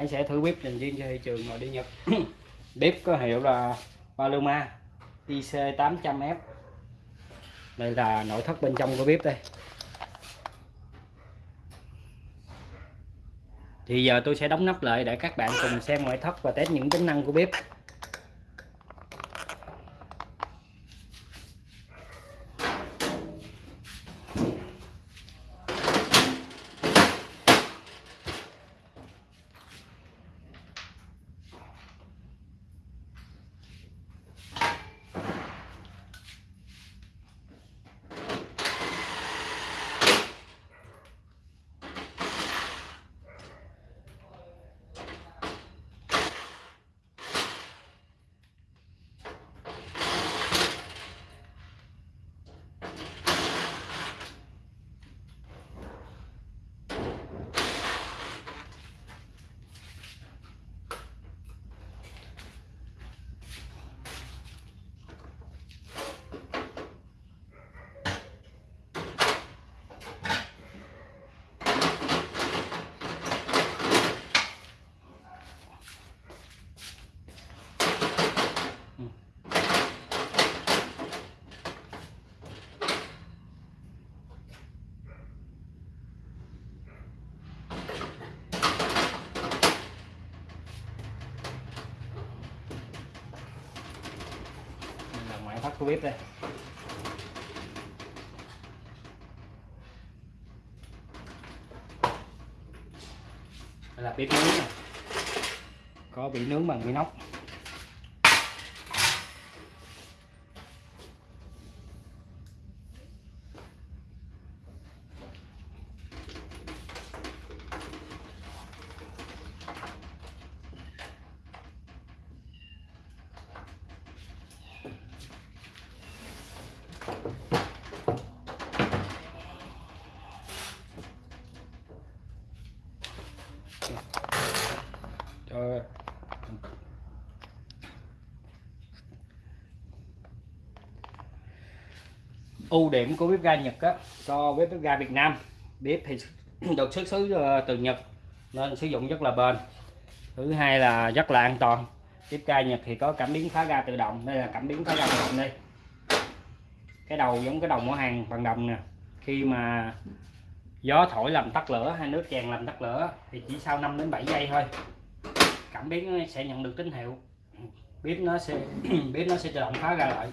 Anh sẽ thử bếp dành riêng cho thị trường nội địa Nhật. Bếp có hiệu là Paloma IC 800F đây là nội thất bên trong của bếp đây. Thì giờ tôi sẽ đóng nắp lại để các bạn cùng xem ngoại thất và test những tính năng của bếp. Bếp đây đây là bếp nướng này. có bị nướng bằng inox nóc ưu điểm của bếp ga Nhật á, so với bếp ga Việt Nam. Bếp thì được xuất xứ ờ, từ Nhật nên sử dụng rất là bền. Thứ hai là rất là an toàn. Bếp ga Nhật thì có cảm biến phá ga tự động, đây là cảm biến phá ga tự động đây. Cái đầu giống cái đầu mỏ hàng bằng đồng nè. Khi mà gió thổi làm tắt lửa, hay nước tràn làm tắt lửa, thì chỉ sau 5 đến 7 giây thôi, cảm biến nó sẽ nhận được tín hiệu. Bếp nó sẽ bếp nó sẽ tự động phá ra lại,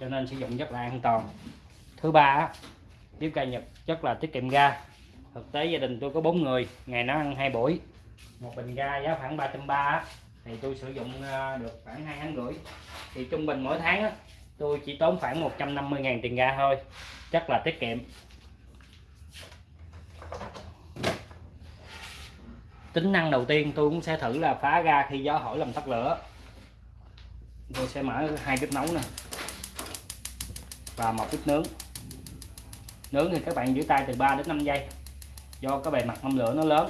cho nên sử dụng rất là an toàn thứ ba bếp ga Nhật rất là tiết kiệm ga. Thực tế gia đình tôi có bốn người, ngày nó ăn hai buổi. Một bình ga giá khoảng ba trăm ba thì tôi sử dụng ờ, được khoảng hai tháng rưỡi. Thì trung bình mỗi tháng tôi chỉ tốn khoảng 150.000 tiền ga thôi chắc là tiết kiệm. Tính năng đầu tiên tôi cũng sẽ thử là phá ga khi gió hỏi làm tắt lửa. Tôi sẽ mở hai bếp nấu nè, và một bếp nướng nướng thì các bạn giữ tay từ 3 đến 5 giây. Do cái bề mặt mâm lửa nó lớn.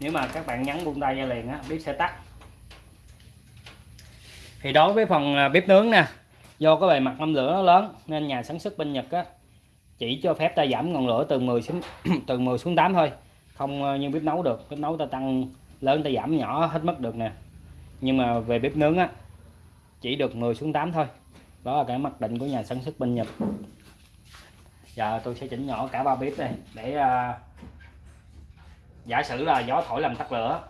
Nếu mà các bạn nhấn buông tay ra liền á, bếp sẽ tắt. Thì đối với phần à, bếp nướng nè, do cái bề mặt mâm lửa nó lớn nên nhà sản xuất bên Nhật á, chỉ cho phép ta giảm ngọn lửa từ 10 xuống, từ 10 xuống 8 thôi. Không à, như bếp nấu được. Bếp nấu ta tăng lớn, ta giảm nhỏ hết mất được nè. Nhưng mà về bếp nướng á, chỉ được 10 xuống 8 thôi. Đó là cái mặc định của nhà sản xuất bên Nhật giờ tôi sẽ chỉnh nhỏ cả ba bếp này để uh, giả sử là gió thổi làm tắt lửa.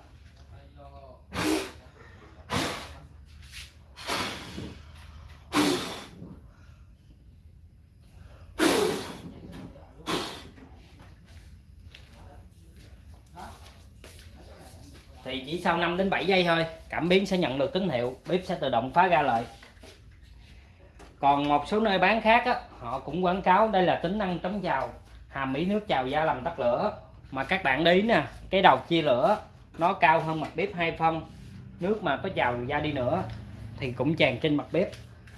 Thì chỉ sau 5 đến 7 giây thôi cảm biến sẽ nhận được tín hiệu bếp sẽ tự động phá ra lại. Còn một số nơi bán khác á, họ cũng quảng cáo đây là tính năng chống trào hàm ý nước trào da làm tắt lửa. Mà các bạn đi nè cái đầu chia lửa nó cao hơn mặt bếp hai phân. Nước mà có trào ra đi nữa thì cũng tràn trên mặt bếp.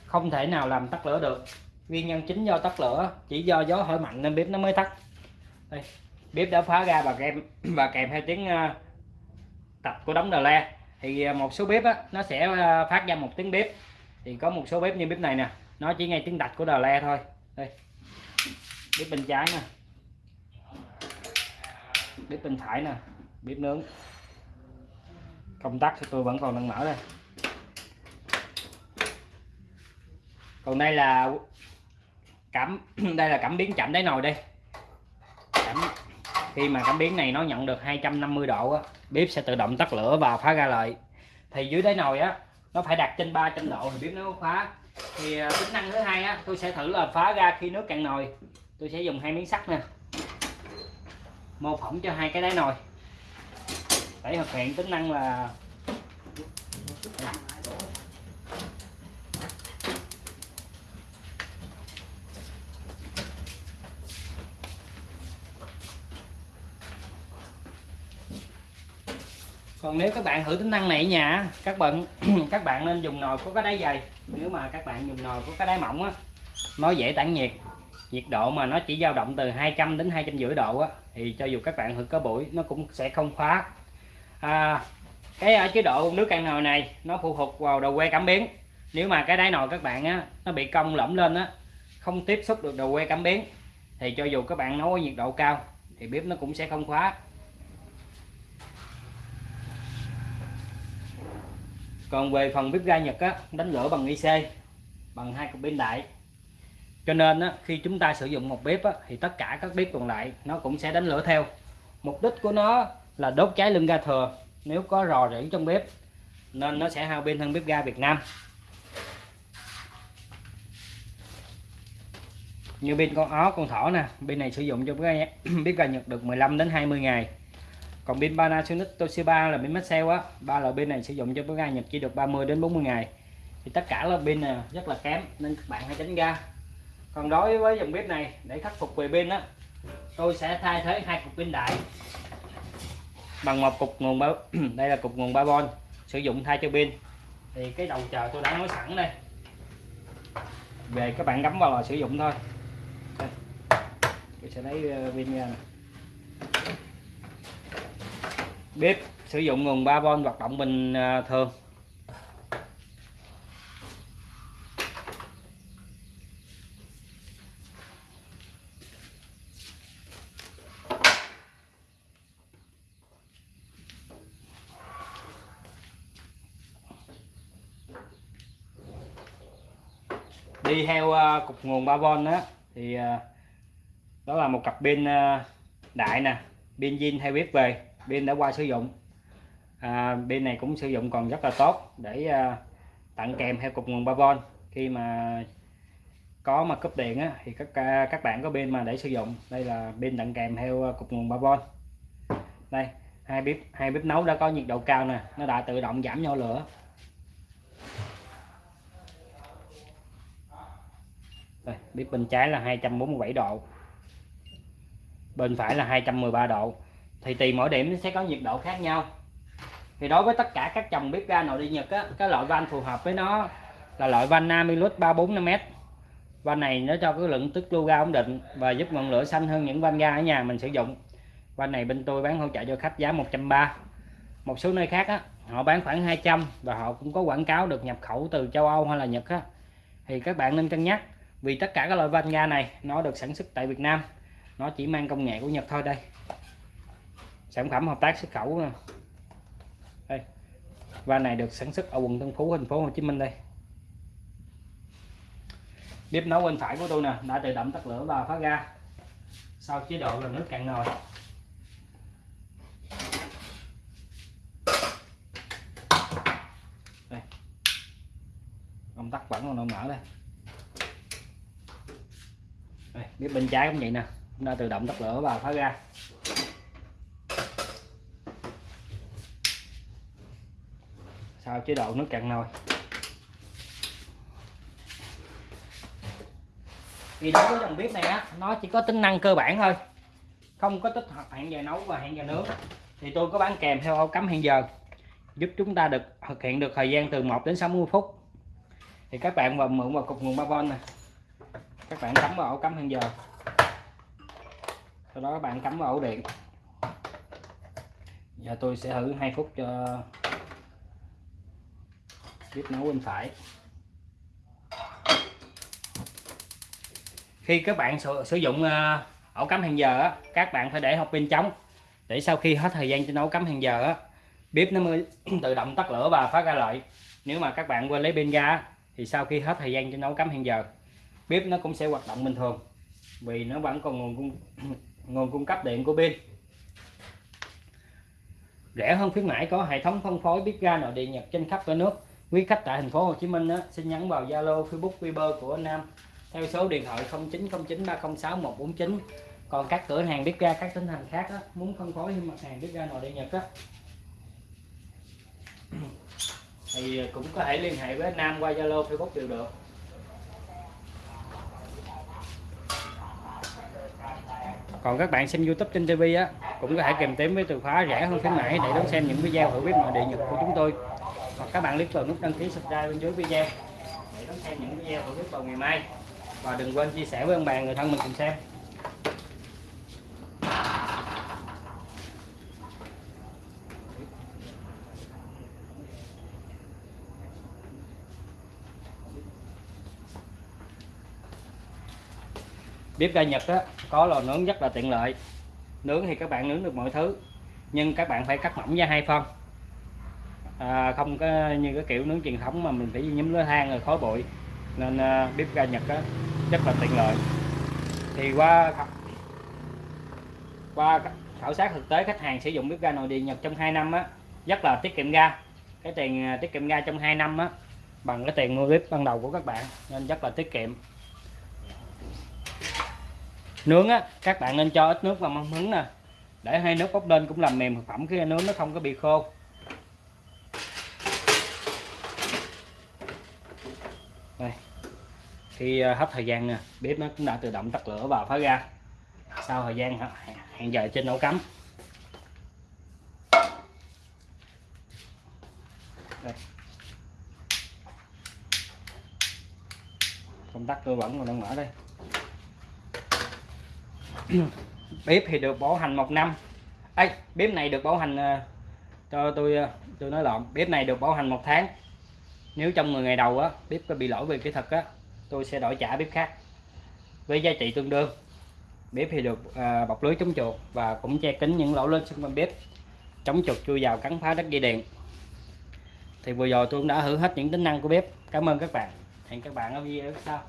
Không thể nào làm tắt lửa được. Nguyên nhân chính do tắt lửa chỉ do gió hỏi mạnh nên bếp nó mới tắt. Đây bếp đã phá ra và kèm và kèm theo tiếng à, tập của đống đờ le. Thì à, một số bếp á, nó sẽ à, phát ra một tiếng bếp. Thì có một số bếp như bếp này nè nó chỉ nghe tiếng đạch của đờ le thôi đây. Bếp bên trái nè. Bếp bên phải nè. Bếp nướng. Công tắc thì tôi vẫn còn đang mở đây. Còn đây là cảm đây là cảm biến chậm đáy nồi đây. Cảm khi mà cảm biến này nó nhận được 250 độ á, bếp sẽ tự động tắt lửa và phá ra lại. Thì dưới đáy nồi á nó phải đặt trên 300 độ thì bếp nó phá thì à, tính năng thứ hai á, tôi sẽ thử là phá ra khi nước cạn nồi. Tôi sẽ dùng hai miếng sắt nè. Mô phỏng cho hai cái đáy nồi. Để thực hiện tính năng là còn nếu các bạn thử tính năng này ở nhà các bạn các bạn nên dùng nồi có cái đáy dày nếu mà các bạn dùng nồi có cái đáy mỏng á nó dễ tản nhiệt. Nhiệt độ mà nó chỉ dao động từ 200 đến hai trăm rưỡi độ á thì cho dù các bạn thử có buổi nó cũng sẽ không khóa. À, cái ở chế độ nước cạn nồi này nó phụ thuộc vào đầu que cảm biến. Nếu mà cái đáy nồi các bạn á nó bị cong lõm lên á không tiếp xúc được đầu que cảm biến thì cho dù các bạn nấu ở nhiệt độ cao thì bếp nó cũng sẽ không khóa. Còn về phần bếp ga Nhật á, đánh lửa bằng IC bằng hai cục pin đại. Cho nên á, khi chúng ta sử dụng một bếp á, thì tất cả các bếp còn lại nó cũng sẽ đánh lửa theo. Mục đích của nó là đốt cháy lưng ga thừa nếu có rò rỉ trong bếp nên nó sẽ hao pin hơn bếp ga Việt Nam. Như pin con ó con thỏ nè pin này sử dụng cho bếp ga, bếp ga Nhật được 15 đến 20 ngày còn pin Panasonic Toshiba là pin mất sale á. Ba loại pin này sử dụng cho bếp ga nhập chỉ được 30 đến 40 ngày. Thì tất cả là pin này rất là kém, nên các bạn hãy tránh ra. Còn đối với dòng bếp này, để khắc phục về pin á, tôi sẽ thay thế hai cục pin đại bằng một cục nguồn ba đây là cục nguồn 3V sử dụng thay cho pin. Thì cái đầu chờ tôi đã nói sẵn đây. Về các bạn gắm vào là sử dụng thôi. Tôi sẽ lấy ờ, pin ra này bếp, sử dụng nguồn 3V hoạt động bình à, thường. Đi theo à, cục nguồn 3V đó thì à, đó là một cặp pin đại nè, pin zin theo bếp về pin đã qua sử dụng. À, pin này cũng sử dụng còn rất là tốt để à, tặng kèm theo cục nguồn 3V khi mà có mà cúp điện á, thì các à, các bạn có pin mà để sử dụng. Đây là pin tặng kèm theo à, cục nguồn 3V đây hai bếp hai bếp nấu đã có nhiệt độ cao nè nó đã tự động giảm nhỏ lửa. Đây, bếp bên trái là 247 độ bên phải là 213 độ thì tùy mỗi điểm sẽ có nhiệt độ khác nhau. Thì đối với tất cả các dòng bếp ga nội địa Nhật á, cái loại van phù hợp với nó là loại van Namilus 345m van này nó cho cái lượng tức lưu ga ổn định và giúp ngọn lửa xanh hơn những van ga ở nhà mình sử dụng. Van này bên tôi bán hỗ trợ cho khách giá 130 một số nơi khác á, họ bán khoảng 200 và họ cũng có quảng cáo được nhập khẩu từ châu Âu hay là Nhật á, thì các bạn nên cân nhắc vì tất cả các loại van ga này nó được sản xuất tại Việt Nam nó chỉ mang công nghệ của Nhật thôi đây sản phẩm hợp tác xuất khẩu. Nè đây. Van này được sản xuất ở quận Tân Phú thành phố Hồ Chí Minh đây. Bếp nấu bên phải của tôi nè đã tự động tắt lửa và phát ra sau chế độ là nước cạn nồi. Đây. Công tắc vẫn còn mở đây. Đây, bếp bên trái cũng vậy nè. Đã tự động tắt lửa và phát ra vào chế độ nước cạn nồi? Thì đối với dòng bếp này á, nó chỉ có tính năng cơ bản thôi. Không có tích hợp hẹn giờ nấu và hẹn giờ nướng. Thì tôi có bán kèm theo ổ cắm hẹn giờ, giúp chúng ta được thực hiện được thời gian từ 1 đến 60 phút. Thì các bạn vào mượn vào cục nguồn 3V này các bạn cắm vào ổ cắm hẹn giờ. Sau đó các bạn cắm vào ổ điện. Giờ tôi sẽ thử 2 phút cho bếp nấu bên phải. Khi các bạn sử, sử dụng ờ, ổ cắm hẹn giờ á, các bạn phải để hộp pin trống để sau khi hết thời gian trên ổ cắm hẹn giờ á, bếp nó mới tự động tắt lửa và phát ra lại. Nếu mà các bạn quên lấy pin ra thì sau khi hết thời gian cho nấu cắm hàng giờ bếp nó cũng sẽ hoạt động bình thường. Vì nó vẫn còn nguồn cung nguồn cung cấp điện của pin. Rẻ hơn khuyến mãi có hệ thống phân phối bếp ga nội địa nhật trên khắp cả nước quý khách tại thành phố Hồ Chí Minh á, xin nhắn vào Zalo Facebook Viber của Nam theo số điện thoại 0909 306 149 còn các cửa hàng bếp ga các tỉnh thành khác á, muốn phân phối mặt hàng bếp ga nội địa nhật á, thì cũng có thể liên hệ với Nam qua Zalo Facebook đều được. Còn các bạn xem YouTube trên TV á cũng có thể kèm tím với từ khóa rẻ hơn khuyến mãi để đón xem những video hữu bếp nội địa nhật của chúng tôi hoặc các bạn click vào nút đăng ký subscribe bên dưới video để đón xem những video của bếp vào ngày mai. Và đừng quên chia sẻ với ông bà người thân mình cùng xem. Bếp ga Nhật á, có lò nướng rất là tiện lợi. Nướng thì các bạn nướng được mọi thứ nhưng các bạn phải cắt mỏng ra hai phân à, không có như cái kiểu nướng truyền thống mà mình phải nhúm lửa than rồi khói bụi. Nên à, bếp ga Nhật á, rất là tiện lợi. Thì qua qua khảo sát thực tế khách hàng sử dụng bếp ga nội địa Nhật trong 2 năm á rất là tiết kiệm ga. Cái tiền à, tiết kiệm ga trong 2 năm á bằng cái tiền mua bếp ban đầu của các bạn nên rất là tiết kiệm. Nướng á các bạn nên cho ít nước vào mâm hứng nè. Để hai nước bốc lên cũng làm mềm thực phẩm khi nướng nó không có bị khô. Đây. Khi ờ, hết thời gian nè, bếp nó cũng đã tự động tắt lửa và phá ra sau thời gian hẹn giờ trên nấu cắm. Đây. công tắc cơ vẫn còn đang mở đây. Bếp thì được bảo hành một năm. Ấy bếp này được bảo hành ờ, cho tôi ờ, tôi nói lộn. Bếp này được bảo hành một tháng nếu trong 10 ngày đầu á bếp có bị lỗi về kỹ thuật á tôi sẽ đổi trả bếp khác với giá trị tương đương. Bếp thì được à, bọc lưới chống chuột và cũng che kín những lỗ lên xung quanh bếp chống chuột chui vào cắn phá đất dây điện. Thì vừa rồi tôi cũng đã thử hết những tính năng của bếp. Cảm ơn các bạn. Hẹn các bạn ở video sau.